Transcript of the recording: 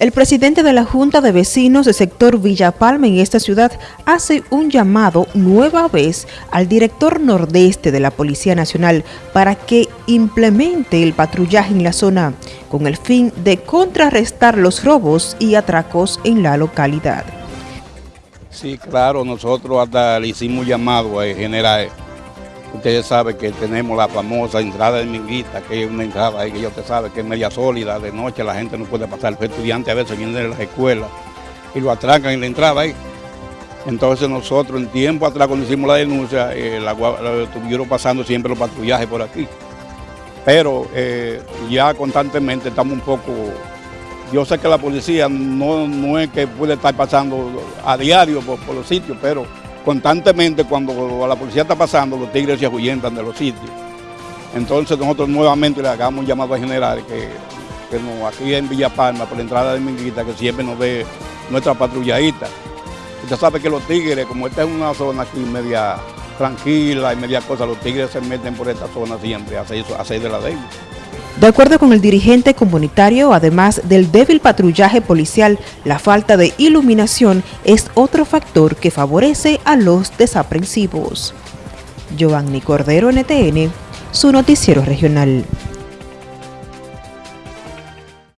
El presidente de la Junta de Vecinos del sector Villa Palma en esta ciudad hace un llamado nueva vez al director nordeste de la Policía Nacional para que implemente el patrullaje en la zona con el fin de contrarrestar los robos y atracos en la localidad. Sí, claro, nosotros hasta le hicimos llamado a general Ustedes saben que tenemos la famosa entrada de Minguita, que es una entrada ahí que ya usted sabe que es media sólida, de noche la gente no puede pasar, los estudiantes a veces vienen de las escuelas y lo atracan en la entrada ahí. Entonces nosotros en tiempo atrás cuando hicimos la denuncia, eh, la, estuvieron pasando siempre los patrullajes por aquí. Pero eh, ya constantemente estamos un poco... Yo sé que la policía no, no es que puede estar pasando a diario por los sitios, pero constantemente cuando la policía está pasando, los tigres se ahuyentan de los sitios. Entonces nosotros nuevamente le hagamos un llamado a general que, que aquí en Villa Palma, por la entrada de Minguita, que siempre nos dé nuestra patrulladita. Usted sabe que los tigres, como esta es una zona aquí media tranquila y media cosa, los tigres se meten por esta zona siempre a hacer de la ley. De acuerdo con el dirigente comunitario, además del débil patrullaje policial, la falta de iluminación es otro factor que favorece a los desaprensivos. Giovanni Cordero, NTN, su noticiero regional.